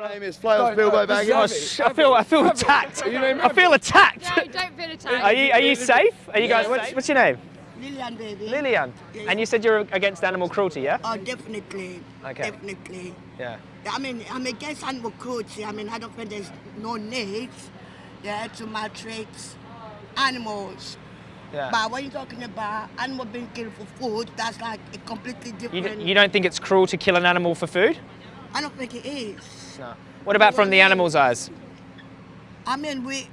My name is Flails Bilbo Baggins. Oh, sh- I feel I feel attacked. I feel attacked. No, don't feel attacked. Are you are you safe? Are you guys? What's, what's your name? Lillian, baby. Lillian. Yes. And you said you're against animal cruelty, yeah? Oh, definitely. Okay. Definitely. Yeah. I mean, I'm against animal cruelty. I mean, I don't think there's no need yeah, to maltreat animals. Yeah. But when you're talking about animal being killed for food, that's like a completely You, different. d- you don't think it's cruel to kill an animal for food? I don't think it is. What about from the animal's eyes? I mean, we.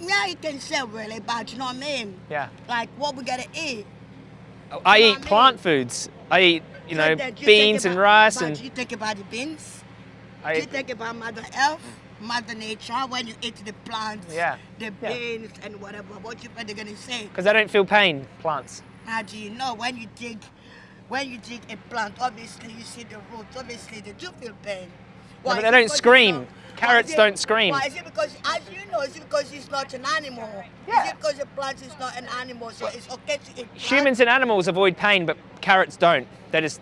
Yeah, you can say really, but you know what I mean? Yeah. Like what we gotta eat. Oh, I You know eat I mean? plant foods. I eat, you know, you beans think and about- rice and you think about the beans. I you think about Mother Earth, Mother Nature, when you eat the plants, Yeah. the Yeah. beans and whatever. What you think they're gonna say? because I don't feel pain. Plants. How do you know when you dig, when you dig a plant? Obviously, you see the roots. Obviously, they do feel pain. Why? but they don't scream. it's not- Carrots it- don't scream. Why is it because, as you know, is it because it's not an animal? Yeah. Is it because a plant is not an animal, so it's okay to eat plants? Humans and animals avoid pain, but carrots don't. They're just,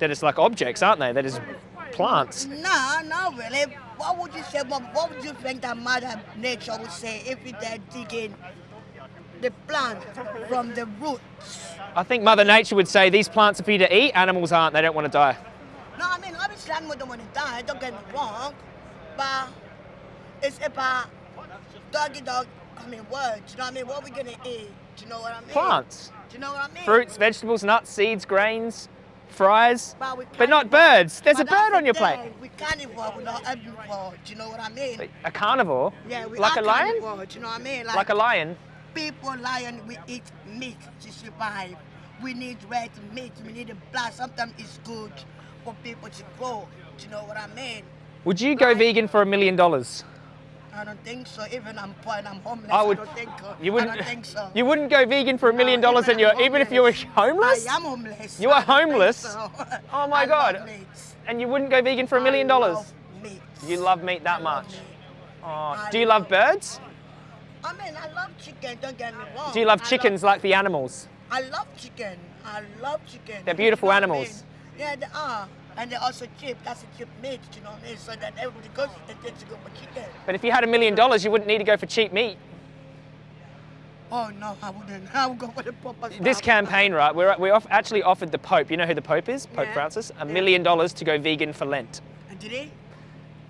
they're just like objects, aren't they? They're just plants. No, not really. What would you say, Mom? What would you think that Mother Nature would say if you are digging the plant from the roots? I think Mother Nature would say these plants are for you to eat. Animals aren't. They don't want to die. No, I mean, obviously, animals don't want to die, don't get me wrong, but it's about doggy dog, I mean, words, you know what I mean? What are we going to eat? Do you know what I mean? Plants, Do you know what I mean? fruits, vegetables, nuts, seeds, grains, fries, But, but not birds. There's a But that's bird on your plate. We carnivore, we're not herbivore, do you know what I mean? A carnivore, Yeah, we like are a lion, carnivore, do you know what I mean? like a lion. People lion we eat meat to survive we need red meat we need a blood sometimes it's good for people to grow do you know what i mean Would you go vegan for a million dollars? i don't think so even i'm poor and i'm homeless I i, would- don't think so You wouldn't. i don't think so You wouldn't go vegan for a million No, dollars, and you're even if you were homeless. i am homeless You are I homeless? so. Oh my I God. And you wouldn't go vegan for a million I dollars. love meat. You love meat that I much. Oh, do you love birds? I mean, I love chicken. Don't get me wrong. Do you love I chickens like the animals? I love chicken. I love chicken. They're beautiful You know what I animals. mean? Yeah, they are. And they're also cheap. That's a cheap meat, you know what I mean? So that everybody goes and takes to go for chicken. But if you had a million dollars, you wouldn't need to go for cheap meat. Oh no, I wouldn't. I would go for the proper This campaign, right? We're, we off, actually offered the Pope. You know who the Pope is? Pope Yeah. Francis. A million dollars to go vegan for Lent. And did he?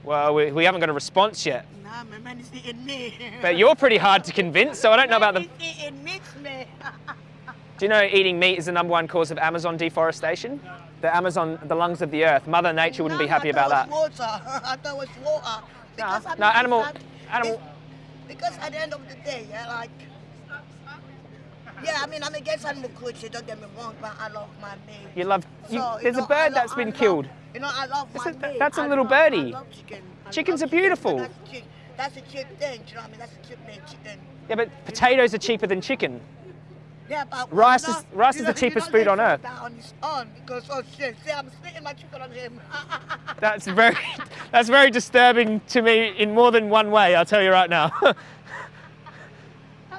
Well, we, we haven't got a response yet. Nah, my man is eating me. But you're pretty hard to convince, so I don't know about the. He's eating meat, me. Do you know eating meat is the number one cause of Amazon deforestation? The Amazon, the lungs of the earth. Mother Nature wouldn't be No, happy I about that. water. I thought it was water. Because, I no, animal- animal- Because at the end of the day, yeah, like. Yeah, I mean, I'm against animal cruelty, don't get me wrong, but I love my meat. You love. You, So, you there's know, a bird that's I been love- killed. You know, I love That's my a- meat. that's a I little love- birdie. I love chicken. Chickens are beautiful. Chicken. That's, cheap. that's a cheap thing, do you know what I mean? That's a cheap chicken. Yeah, but potatoes are cheaper than chicken. Yeah, but Rice know, is- rice is the cheapest food on earth. on his own because oh shit, see, I'm splitting my chicken on him. That's very, that's very disturbing to me in more than one way. I'll tell you right now.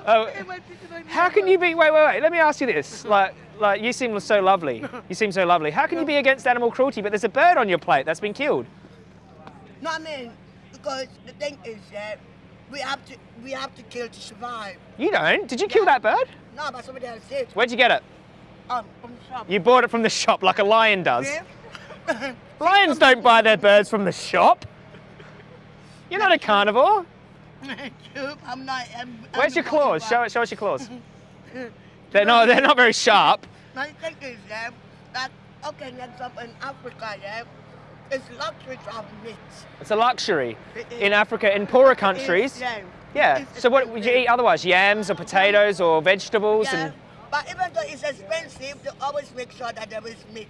Oh, Splitting my chicken on How can you be? Wait, wait, wait. Let me ask you this. Like, like you seem so lovely. You seem so lovely. How can you be against animal cruelty, but there's a bird on your plate that's been killed? No, I mean because the thing is that we have to we have to kill to survive. You don't. Did you kill that bird? No, but somebody else did. Where'd you get it? Um, from the shop. You bought it from the shop, like a lion does. Yeah? Lions don't buy their birds from the shop. You're not a carnivore. I'm not. I'm, Where's I'm your not claws? about- Show, show us your claws. They're not. They're not very sharp. My thing is yeah, that okay, for example, in Africa, yeah, it's luxury to have meat. It's a luxury. It is. In Africa, in poorer countries. It's, yeah. Yeah. It's So what would you eat otherwise? Yams or potatoes or vegetables Yeah, and but even though it's expensive, they always make sure that there is meat.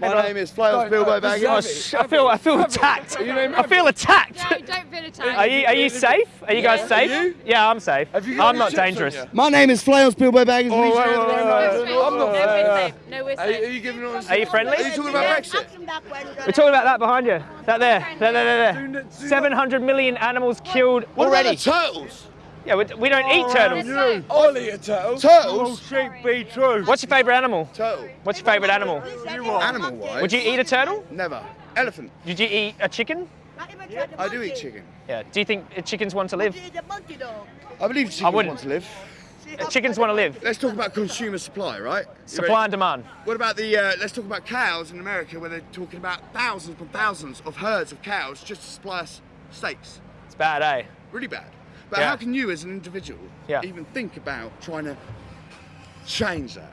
My name is Flails Bilbo Baggins. sh- I feel I feel attacked. I feel attacked. No, don't feel attacked. Are you are you safe? Are you guys safe? Are you? Yeah, I'm safe. Have you got I'm any not chips on dangerous. you? My name is Flails Bilbo Baggins. Oh, Please wait, wait, wait, No, wait. we're I'm not- safe. No, we're safe. No, we're you, are safe. you giving us? Are you friendly? Are you talking about Brexit? ask him that question. We're talking about that behind you. That there. There, there, there, there. 700 million animals killed What already. about the turtles? Yeah, we, we don't eat turtles. You. I'll eat a turtle. Turtles? sheep be true. What's your favourite animal? Turtle. What's your favourite animal? Animal wise? Would you eat a turtle? Never. Elephant. Did you eat a chicken? Not even try the I do eat chicken. Yeah. Do you think chickens want to live? Would you eat the monkey though? I believe chickens wouldn't. want to live. See how- Chickens want to live. Let's talk about consumer supply, right? You Supply ready? and demand. What about the? Uh, let's talk about cows in America, where they're talking about thousands and thousands of herds of cows just to supply us steaks. It's bad, eh? Really bad. But Yeah. how can you, as an individual, Yeah. even think about trying to change that?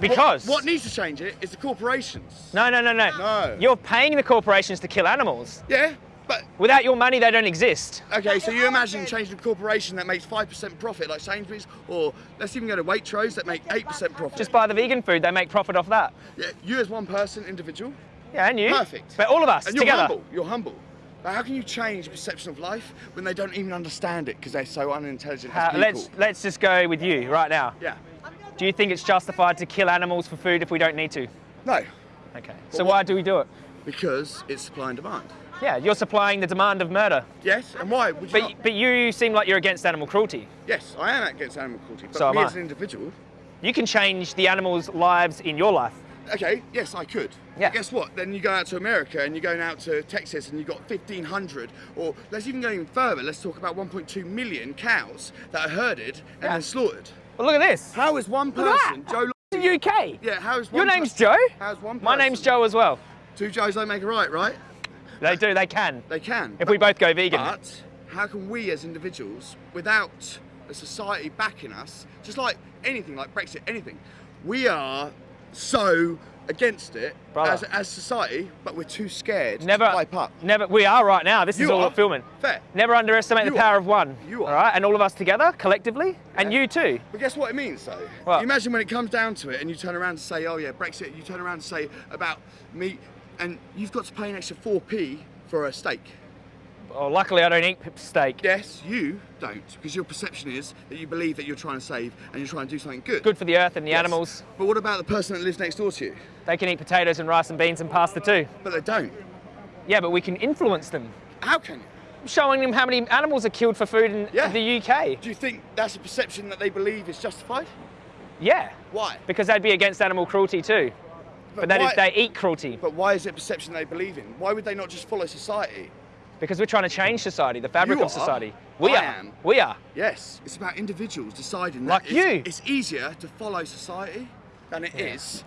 Because. What needs to change it is the corporations. No, no, no, no. No. You're paying the corporations to kill animals. Yeah, but Without your money, they don't exist. okay. So you imagine changing a corporation that makes five percent profit, like Sainsbury's, or let's even go to Waitrose that make eight percent profit. Just buy the vegan food, they make profit off that. yeah, you as one person, individual, Yeah, and you. Perfect. But all of us and you're together. humble. You're humble. But how can you change the perception of life when they don't even understand it because they're so unintelligent How- let's let's just go with you right now. Yeah. Do you think it's justified to kill animals for food if we don't need to? No, Okay. So what- why do we do it? because it's supply and demand. Yeah, you're supplying the demand of murder. Yes, and why would you But not? but you seem like you're against animal cruelty. Yes, I am against animal cruelty, but So me as an individual, You can change the animals' lives in your life. Okay, yes, I could. Yeah. But guess what? Then you go out to America and you're going out to Texas and you've got 1,500, or let's even go even further. Let's talk about 1.2 million cows that are herded and Yeah. then slaughtered. Well, look at this. How is one person. Joe? The UK. Yeah, how is one Your name's Joe. How's one My name's Joe as well. Two Joes don't make a right, right? They do. They can. They can. If we both go vegan. But how can we as individuals, without a society backing us, just like anything, like Brexit, anything, we are so against it as, as society, but we're too scared Never. to pipe up. Never. We are right now. This is You all are. filming. Fair. Never underestimate You the power are. of one. You are. All right, and all of us together, collectively, and you too. But guess what it means though? What? Imagine when it comes down to it and you turn around and say, oh yeah, Brexit, you turn around and say about meat and you've got to pay an extra 4p for a steak. Well, luckily, I don't eat steak. Yes, you don't, because your perception is that you believe that you're trying to save and you're trying to do something good. Good for the earth and the Yes. animals. But what about the person that lives next door to you? They can eat potatoes and rice and beans and pasta too. But they don't. Yeah, but we can influence them, How can you? showing them how many animals are killed for food in Yeah. the UK. Do you think that's a perception that they believe is justified? Yeah, Why? because they'd be against animal cruelty too. But, that is, why, they eat cruelty but why is it a perception they believe in? Why would they not just follow society? Because we're trying to change society, the fabric You of are. society. We I are. am. We are. Yes, it's about individuals deciding Like that it's, you. it's easier to follow society than it is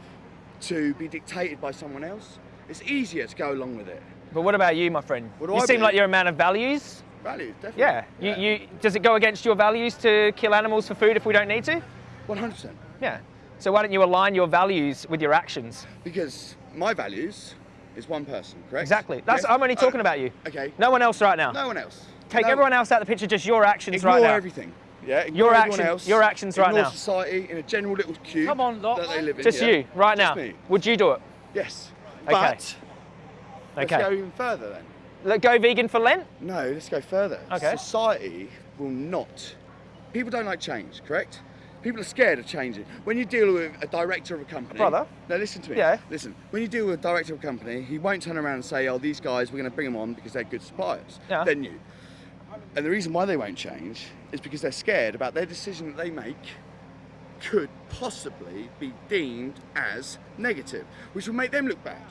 to be dictated by someone else. It's easier to go along with it. But what about you, my friend? What do you I seem believe? like you're a man of values. Values, definitely. Yeah. You, you does it go against your values to kill animals for food if we don't need to? 100%. Yeah. So why don't you align your values with your actions? Because my values is one person, correct? Exactly. That's Yes? I'm only talking Oh, about you. Okay. No one else right now. No one else. Take No- everyone else out of the picture, just your actions Ignore right now. everything. Yeah. Ignore Your everyone action- else. your actions right now. society in a general little cube. Come on, Lot. That they live in. Just yeah. you, right Just now. me. Would you do it? Yes. Okay. But let's Okay. go even further then. Let go vegan for Lent? No, let's go further. Okay. Society will not. People don't like change, correct? People are scared of changing. When you deal with a director of a company, Brother. No, listen to me. Yeah. Listen. When you deal with a director of a company, he won't turn around and say, "Oh, these guys, we're going to bring them on because they're good suppliers." Yeah. Then you. And the reason why they won't change is because they're scared about their decision that they make could possibly be deemed as negative, which will make them look bad.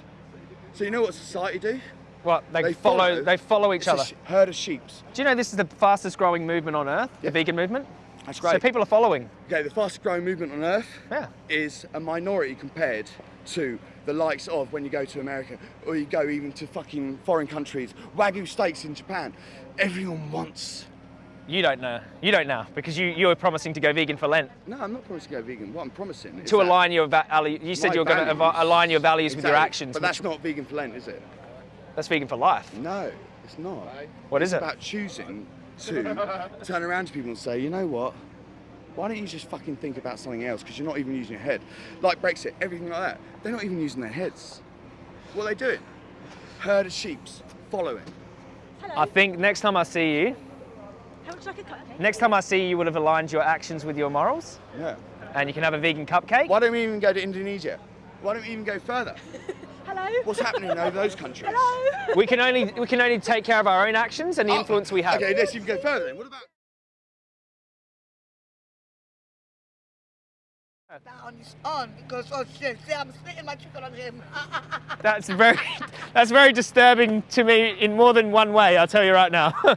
So you know what society do? What? They, They follow, follow- they follow each other. herd of sheep. Do you know this is the fastest growing movement on earth, the vegan movement? That's great. So people are following. Okay, the fastest growing movement on earth Yeah. is a minority compared to the likes of when you go to America or you go even to fucking foreign countries, Wagyu steaks in Japan. Everyone wants. You don't know. You don't know because you, you were promising to go vegan for Lent. No, I'm not promising to go vegan. What I'm promising is To align your va- ali- you said you were going to values- align your values with your actions. But that's not vegan for Lent, is it? that's vegan for life. No, it's not. What is it's it? about choosing to turn around to people and say, you know what? Why don't you just fucking think about something else? Because you're not even using your head. Like Brexit, everything like that. They're not even using their heads. What are they doing? Herd of sheeps following. I think next time I see you, How would you like a cupcake? next time I see you, you would have aligned your actions with your morals, Yeah. and you can have a vegan cupcake. Why don't we even go to Indonesia? Why don't we even go further? Hello? What's happening over those countries? Hello? We can only we can only take care of our own actions and the Oh, influence we have. Okay, let's even go further then. What about that on his own because oh shit, see I'm splitting my chicken on him. That's very, that's very disturbing to me in more than one way. I'll tell you right now.